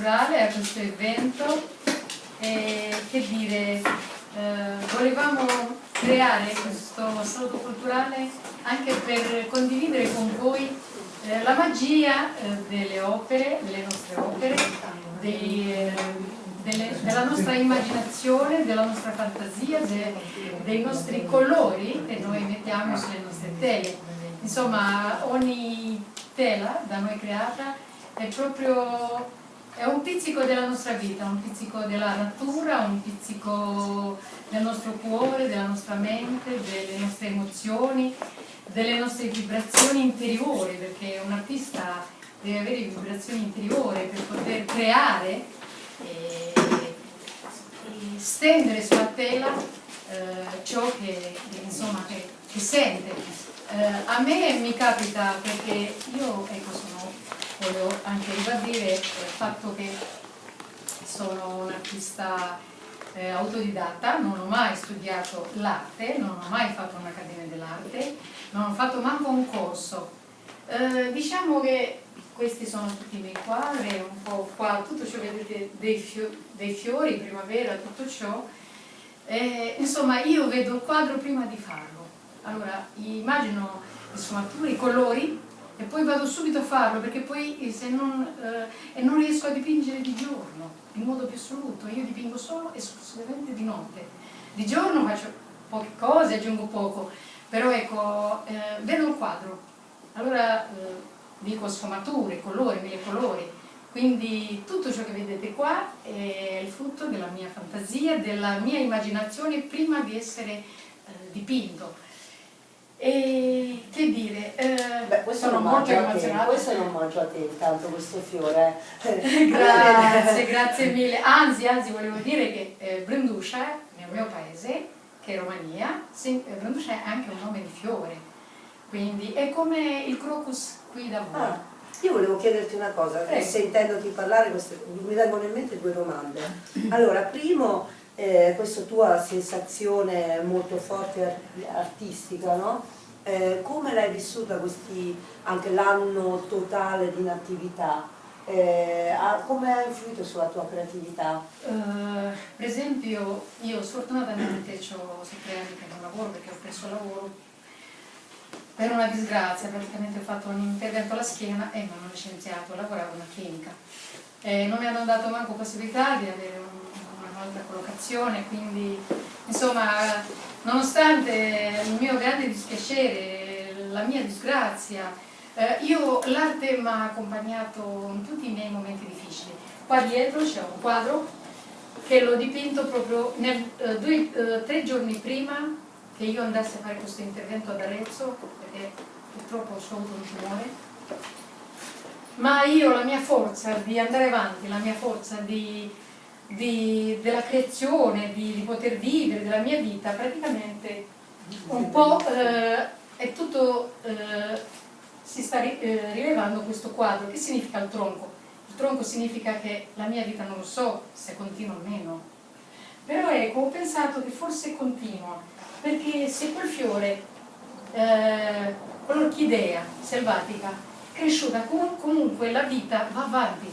culturale, a questo evento. E, che dire, eh, volevamo creare questo saluto culturale anche per condividere con voi eh, la magia eh, delle opere, delle nostre opere, dei, eh, delle, della nostra immaginazione, della nostra fantasia, de, dei nostri colori che noi mettiamo sulle nostre tele. Insomma, ogni tela da noi creata è proprio è un pizzico della nostra vita, un pizzico della natura, un pizzico del nostro cuore, della nostra mente, delle nostre emozioni, delle nostre vibrazioni interiori, perché un artista deve avere vibrazioni interiori per poter creare e, e stendere sulla tela eh, ciò che, insomma, che, che sente. Eh, a me mi capita perché io ecco, sono, voglio anche ribadire il fatto che sono un artista eh, autodidatta, non ho mai studiato l'arte, non ho mai fatto un'accademia dell'arte, non ho fatto manco un corso. Eh, diciamo che questi sono tutti i miei quadri, un po' qua, tutto ciò che vedete dei, fio dei fiori, primavera, tutto ciò. Eh, insomma, io vedo il quadro prima di farlo. Allora, immagino le sfumature, i colori, e poi vado subito a farlo perché poi eh, se non, eh, e non riesco a dipingere di giorno in modo più assoluto, io dipingo solo esclusivamente di notte. Di giorno faccio poche cose, aggiungo poco. Però ecco, eh, vedo il quadro. Allora eh, dico sfumature, colori, mille colori. Quindi tutto ciò che vedete qua è il frutto della mia fantasia, della mia immaginazione prima di essere eh, dipinto e che dire, eh, Beh, questo sono molto emozionata. Questo non mangio a te intanto, questo fiore. grazie, grazie mille. Anzi, anzi, volevo dire che eh, Branduscia, nel mio paese, che è Romania, sì, eh, Branduscia è anche un nome di fiore. Quindi è come il crocus qui da voi. Ah, io volevo chiederti una cosa, Prego. sentendoti parlare queste, mi vengono in mente due domande. Allora, primo eh, questa tua sensazione molto forte artistica, no? eh, come l'hai vissuta questi, anche l'anno totale di inattività? Eh, come ha influito sulla tua creatività? Uh, per esempio io sfortunatamente ho sette anni che non lavoro perché ho perso lavoro per una disgrazia, praticamente ho fatto un intervento alla schiena e mi hanno licenziato, lavoravo in una clinica. Eh, non mi hanno dato manco possibilità di avere un collocazione, quindi insomma nonostante il mio grande dispiacere, la mia disgrazia, eh, io l'arte mi ha accompagnato in tutti i miei momenti difficili. Qua dietro c'è un quadro che l'ho dipinto proprio nel, eh, due, eh, tre giorni prima che io andassi a fare questo intervento ad Arezzo, perché purtroppo ho avuto un tumore ma io la mia forza di andare avanti, la mia forza di di, della creazione, di, di, poter vivere, della mia vita, praticamente un po' eh, è tutto, eh, si sta ri, eh, rilevando questo quadro. Che significa il tronco? Il tronco significa che la mia vita non lo so se continua o meno. Però ecco, ho pensato che forse continua, perché se quel fiore, eh, quell'orchidea selvatica, cresciuta, comunque la vita va avanti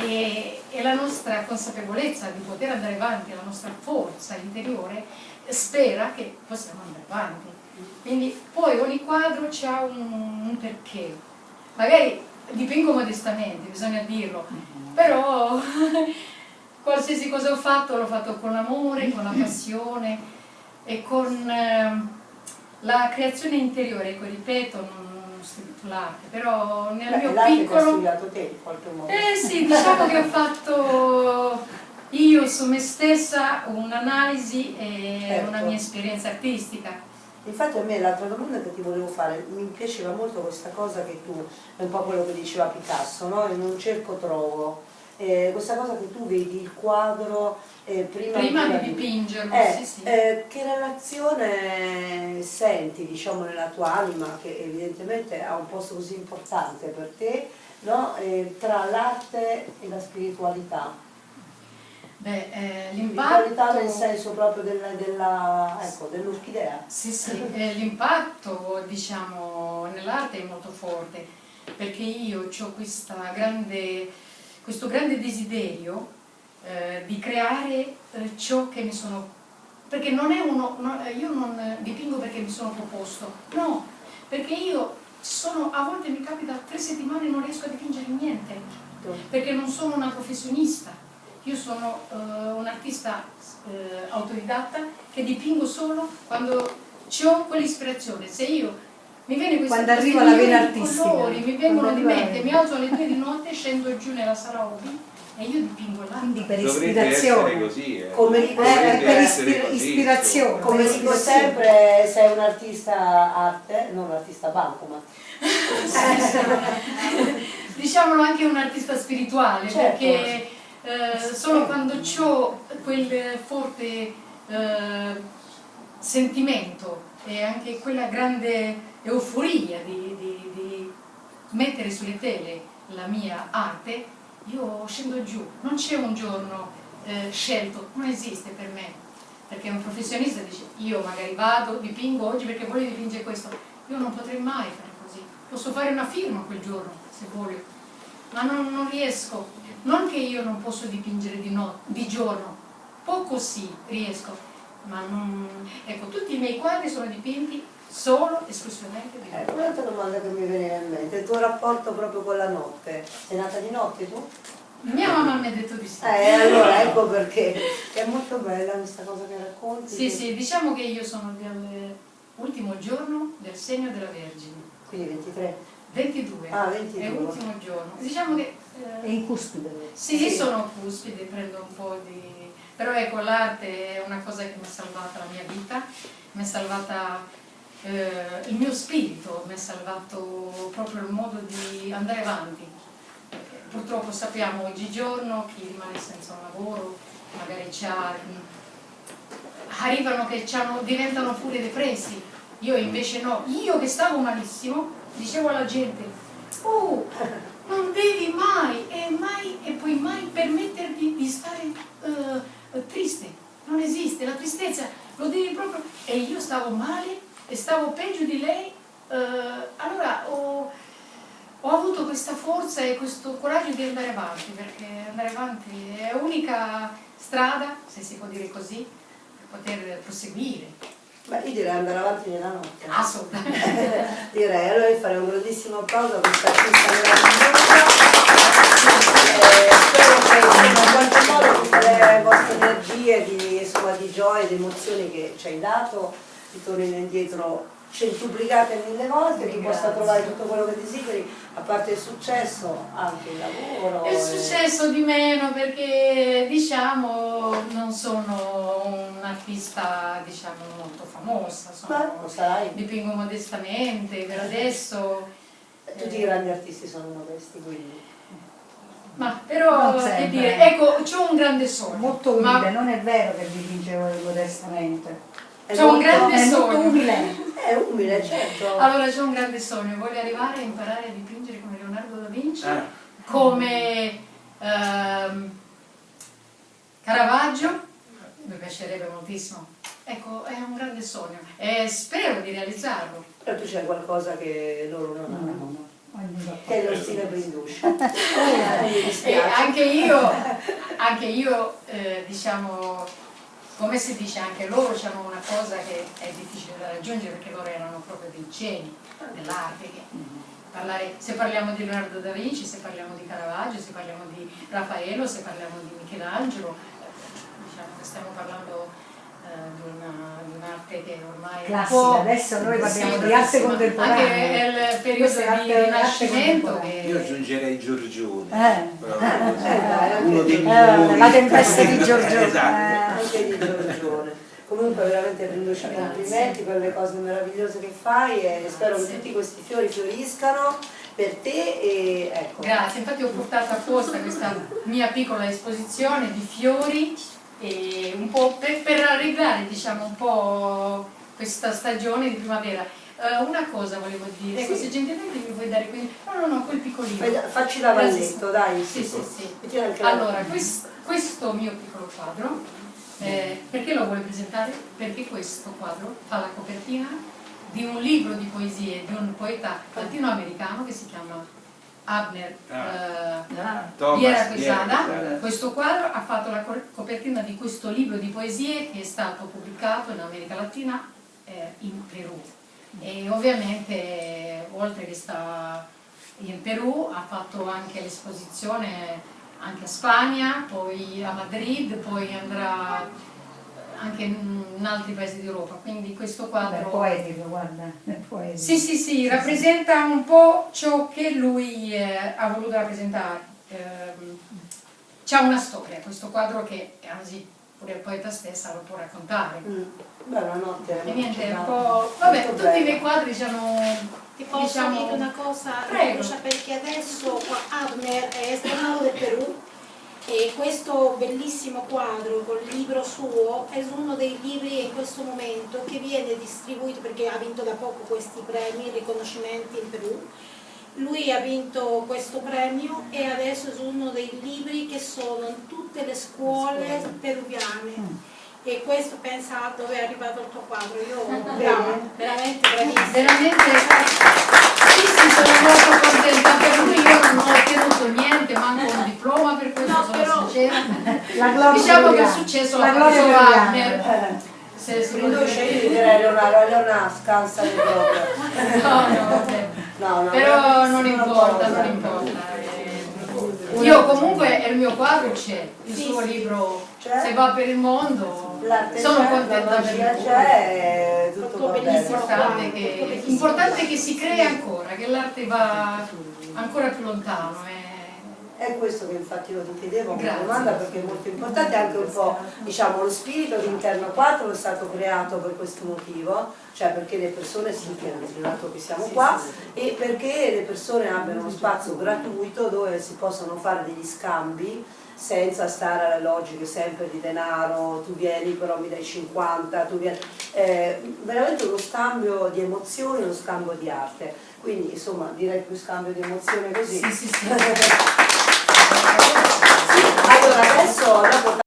e, e, la nostra consapevolezza di poter andare avanti, la nostra forza interiore spera che possiamo andare avanti. Quindi poi ogni quadro ha un, un, perché. Magari dipingo modestamente, bisogna dirlo, però qualsiasi cosa ho fatto l'ho fatto con amore, con la passione e con eh, la creazione interiore, ecco, ripeto, non, studiato l'arte, però nel Beh, mio piccolo... L'hai studiato te in qualche modo. Eh sì, diciamo che ho fatto io su me stessa un'analisi e certo. una mia esperienza artistica. Infatti a me l'altra domanda che ti volevo fare, mi piaceva molto questa cosa che tu, è un po' quello che diceva Picasso, no? in un cerco trovo, eh, questa cosa che tu vedi il quadro eh, prima, prima, di dipingerlo, eh, sì, sì. Eh, che relazione senti diciamo, nella tua anima, che evidentemente ha un posto così importante per te, no? Eh, tra l'arte e la spiritualità? Beh, eh, l'impatto... nel senso proprio dell'orchidea? Ecco, dell sì, sì, eh, l'impatto diciamo, nell'arte è molto forte, perché io ho grande, questo grande desiderio eh, di creare eh, ciò che mi sono... perché non è uno... No, io non dipingo perché mi sono proposto, no, perché io sono, a volte mi capita tre settimane non riesco a dipingere niente, perché non sono una professionista io sono uh, un artista uh, autodidatta che dipingo solo quando ho quell'ispirazione. Se io mi viene questa quando arriva la vena artistica colori mi vengono di mente, mi alzo alle due di notte, scendo giù nella sala hobby e io dipingo là. Quindi per ispirazione. Così, eh. Come dico, eh, per ispir così, ispirazione. Come dico sempre, sei un artista arte, non un artista banco, ma... Diciamolo anche un artista spirituale, certo. perché eh, solo quando ho quel forte eh, sentimento e anche quella grande euforia di, di, di mettere sulle tele la mia arte, io scendo giù, non c'è un giorno eh, scelto, non esiste per me, perché un professionista dice io magari vado, dipingo oggi perché voglio dipingere questo, io non potrei mai fare così, posso fare una firma quel giorno se voglio, ma non, non riesco, non che io non posso dipingere di, no, di giorno, poco sì, riesco, ma non... Ecco, tutti i miei quadri sono dipinti solo, esclusivamente di notte. Eh, un'altra domanda che mi veniva in mente, il tuo rapporto proprio con la notte, sei nata di notte tu? Mia mamma mi ha detto di sì. Eh, allora ecco perché è molto bella questa cosa che racconti. Sì, che... sì, diciamo che io sono dell'ultimo giorno del segno della Vergine. Quindi 23? 22. Ah, 22. È l'ultimo giorno. Diciamo che è in cuspide? Sì, sì, sono cuspide, prendo un po' di... Però ecco, l'arte è una cosa che mi ha salvato la mia vita, mi ha salvata eh, il mio spirito, mi ha salvato proprio il modo di andare avanti. Purtroppo sappiamo oggigiorno chi rimane senza un lavoro, magari arrivano che diventano pure depressi. Io invece no, io che stavo malissimo, dicevo alla gente, oh, non devi mai e, mai, e puoi mai permetterti di stare uh, triste, non esiste, la tristezza lo devi proprio... E io stavo male e stavo peggio di lei, uh, allora ho, ho avuto questa forza e questo coraggio di andare avanti, perché andare avanti è l'unica strada, se si può dire così, per poter proseguire. Beh, io direi andare avanti nella notte. Assolutamente. direi, allora fare un grandissimo applauso a questa artista meravigliosa. Eh, spero che in qualche modo tutte le vostre energie di, insomma, di gioia, di emozioni che ci hai dato ritornino indietro centuplicate mille volte, tu possa trovare tutto quello che desideri, a parte il successo, anche il lavoro. Il successo di meno perché diciamo non sono un'artista diciamo, molto famosa, sono, Beh, dipingo modestamente per adesso. Tutti i grandi artisti sono modesti, quindi. Ma però, che dire, ecco, ho un grande sogno. Molto umile, ma... non è vero che dipingevo modestamente. C'è un grande è sogno. umile. È umile, certo. Allora c'è un grande sogno, voglio arrivare a imparare a dipingere come Leonardo da Vinci, eh. come ehm, Caravaggio, mi piacerebbe moltissimo. Ecco, è un grande sogno e spero di realizzarlo. Però tu c'è qualcosa che loro non hanno. No, no. Che è lo stile Brinduscia. eh, anche io, anche io eh, diciamo, come si dice anche loro hanno una cosa che è difficile da raggiungere perché loro erano proprio dei geni dell'arte se parliamo di Leonardo da Vinci, se parliamo di Caravaggio, se parliamo di Raffaello, se parliamo di Michelangelo diciamo che stiamo parlando eh, di un'arte che ormai classica, adesso noi parliamo sì, di arte contemporanea. anche il periodo di rinascimento che... io aggiungerei Giorgione. Eh. eh, uno dei eh, la tempesta di Giorgione. Esatto. Anche di Giorgione. Comunque veramente Brinducci complimenti per le cose meravigliose che fai e spero che tutti questi fiori fioriscano per te e ecco. Grazie, infatti ho portato apposta questa mia piccola esposizione di fiori e un po' per, per arreglare diciamo un po' questa stagione di primavera. Uh, una cosa volevo dire, ecco, sì. se gentilmente mi vuoi dare quindi... No, no, no, quel piccolino. Facci l'avalletto, dai. Sì, sì, sì. Allora, questo, questo mio piccolo quadro, eh, perché lo vuole presentare? Perché questo quadro fa la copertina di un libro di poesie di un poeta latinoamericano che si chiama Abner Ah. eh, Viera Quesada. Quesada. Questo quadro ha fatto la co- copertina di questo libro di poesie che è stato pubblicato in America Latina eh, in Perù. E ovviamente, oltre che sta in Perù, ha fatto anche l'esposizione anche a Spagna, poi a Madrid, poi andrà anche in in altri paesi d'Europa. Quindi questo È quadro... poetico, guarda, è poetico. Sì, sì, sì, rappresenta un po' ciò che lui eh, ha voluto rappresentare. Ehm, C'è una storia, questo quadro che anzi pure il poeta stessa lo può raccontare. Mm. Beh, una notte. E niente, un po'... Vabbè, tutti i bello. miei quadri sono... Ti posso diciamo- dire una cosa, Prego. Perché adesso qua Abner è tornato del Perù e questo bellissimo quadro col libro suo è uno dei libri in questo momento che viene distribuito perché ha vinto da poco questi premi, riconoscimenti in Perù. Lui ha vinto questo premio e adesso è uno dei libri che sono in tutte le scuole peruviane. E questo pensa dove è arrivato il tuo quadro, io brava, veramente bravissima. Veramente... Sì, sì, sono molto contenta per lui, io non ho ottenuto niente, manco un diploma per questo, No, sono però- sincera. La Diciamo che peruviana. successo La l'ha gloria. Wagner. Eh, Se si può io dire. direi Leonardo, Leonardo scansa di proprio. No, no, vabbè. No, no, Però è non importa, non importa. Io comunque il mio quadro c'è, il Sì, suo sì. libro C'è? se va per il mondo, sono contenta la per magia lui. c'è, è tutto Tutto va bene. bellissimo. Importante che, che si crei ancora, che l'arte va ancora più lontano. eh. È questo che infatti io ti chiedevo una domanda perché è molto importante anche un po' diciamo lo spirito di Interno 4 è stato creato per questo motivo, cioè perché le persone si dato che siamo qua e perché le persone abbiano uno spazio gratuito dove si possono fare degli scambi senza stare alle logiche sempre di denaro, tu vieni però mi dai 50, tu vieni, eh, veramente uno scambio di emozioni, uno scambio di arte, quindi insomma direi più scambio di emozioni così. Sì, sì, sì. Allora adesso dopo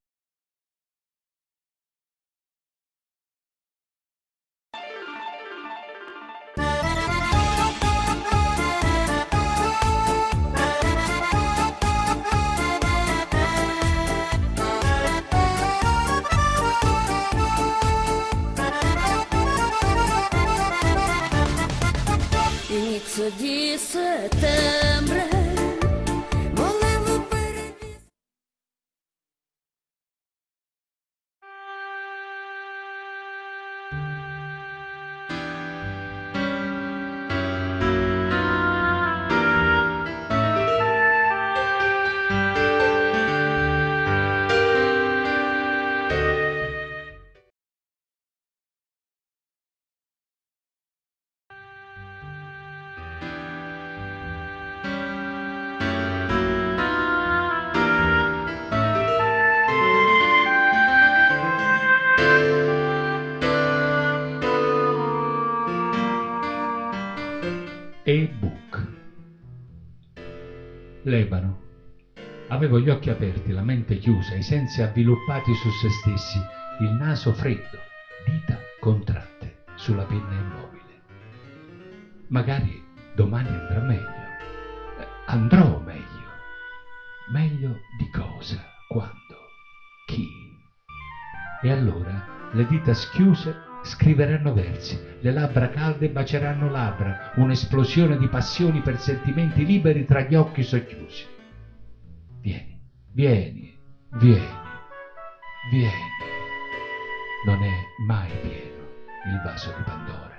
di settembre Lebano. Avevo gli occhi aperti, la mente chiusa, i sensi avviluppati su se stessi, il naso freddo, dita contratte sulla penna immobile. Magari domani andrà meglio. Eh, Andrò meglio. Meglio di cosa? Quando? Chi? E allora le dita schiuse scriveranno versi, le labbra calde baceranno labbra, un'esplosione di passioni per sentimenti liberi tra gli occhi socchiusi. Vieni, vieni, vieni, vieni. Non è mai pieno il vaso di Pandora.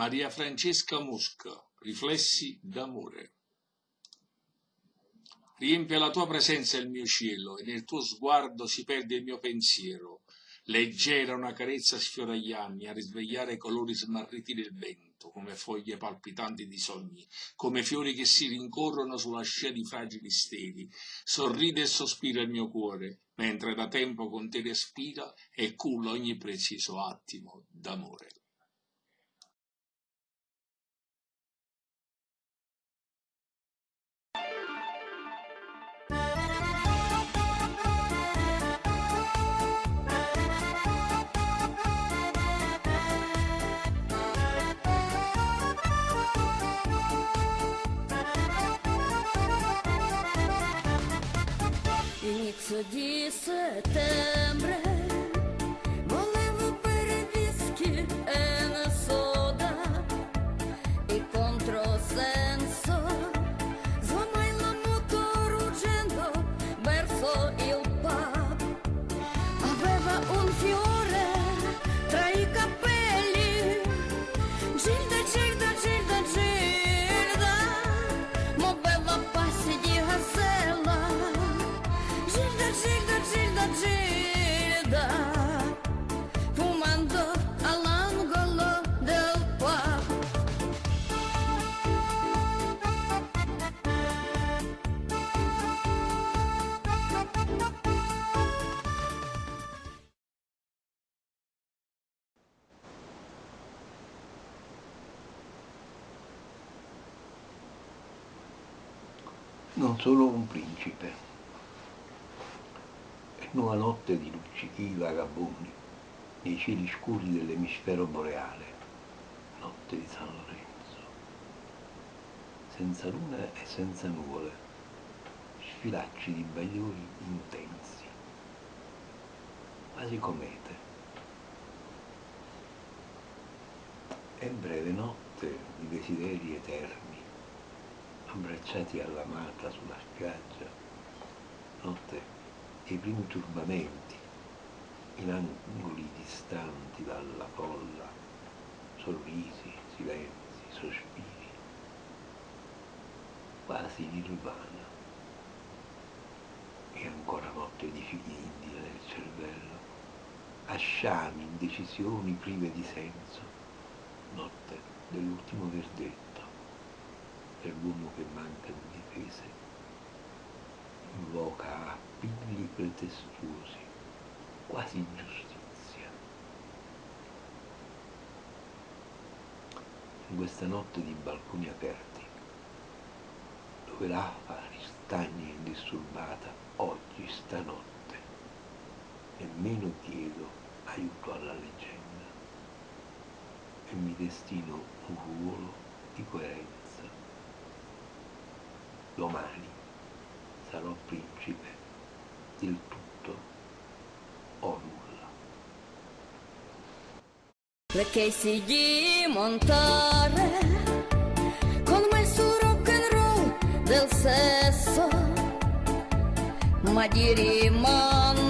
Maria Francesca Mosca, Riflessi d'amore. Riempie la tua presenza il mio cielo e nel tuo sguardo si perde il mio pensiero. Leggera una carezza sfiora gli anni a risvegliare i colori smarriti del vento, come foglie palpitanti di sogni, come fiori che si rincorrono sulla scia di fragili steli. Sorride e sospira il mio cuore, mentre da tempo con te respira e culla ogni preciso attimo d'amore. Inizio di Gilda, Gilda, Gilda, Fumando all'angolo del pub non solo un principe. Una notte di luccichi vagabondi nei cieli scuri dell'emisfero boreale, notte di San Lorenzo, senza luna e senza nuvole, sfilacci di bagliori intensi, quasi comete. E breve notte di desideri eterni, abbracciati all'amata sulla spiaggia, notte dei primi turbamenti, in angoli distanti dalla folla, sorrisi, silenzi, sospiri, quasi nirvana. E ancora notte di figli India nel cervello, asciami, indecisioni prive di senso, notte dell'ultimo verdetto per l'uomo che manca di difese, invoca appigli pretestuosi, quasi giustizia. In questa notte di balconi aperti, dove l'afa ristagna indisturbata, oggi, stanotte, nemmeno chiedo aiuto alla leggenda e mi destino un ruolo di coerenza. Domani sarò principe del tutto o nulla. Casey di montare con me su rock and roll del sesso, ma di rimandare